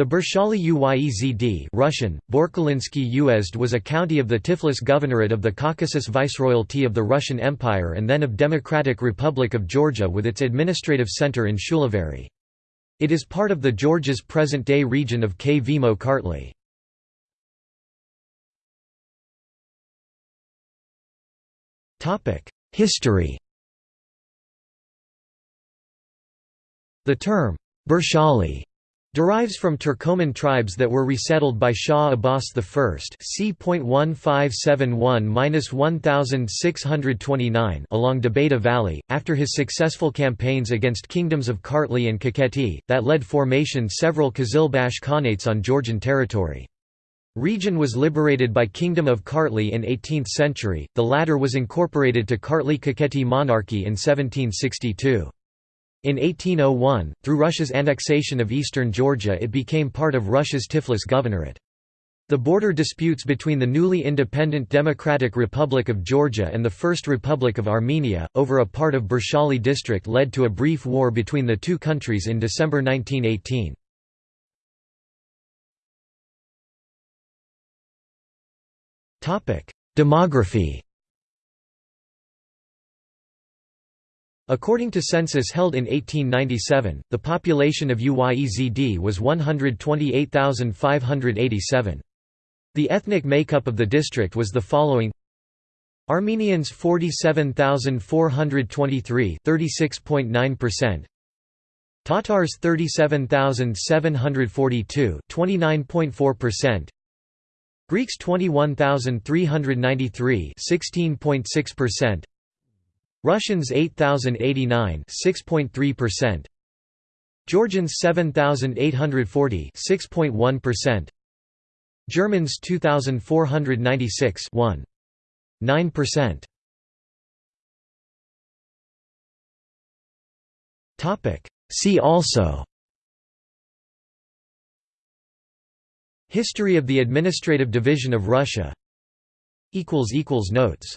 The Burshali Uyezd Russian, Borkalinsky Uyezd was a county of the Tiflis Governorate of the Caucasus Viceroyalty of the Russian Empire and then of Democratic Republic of Georgia with its administrative center in Shulaveri. It is part of the Georgia's present-day region of Kvemo Kartli. History The term, Burshali derives from Turkoman tribes that were resettled by Shah Abbas I c.1571–1629 along Debeda Valley, after his successful campaigns against kingdoms of Kartli and Kakheti, that led formation several Qizilbash Khanates on Georgian territory. Region was liberated by Kingdom of Kartli in 18th century, the latter was incorporated to Kartli-Kakheti monarchy in 1762. In 1801, through Russia's annexation of eastern Georgia it became part of Russia's Tiflis Governorate. The border disputes between the newly independent Democratic Republic of Georgia and the First Republic of Armenia, over a part of Burshali district led to a brief war between the two countries in December 1918. Demography According to census held in 1897, the population of Uyezd was 128,587. The ethnic makeup of the district was the following. Armenians 47,423 36.9%, Tatars 37,742 29.4%, Greeks 21,393 16.6%, Russians 8089 6.3%. Georgians 7840 6.1%. Germans 2496 1. 9%. Topic See also History of the Administrative Division of Russia equals equals notes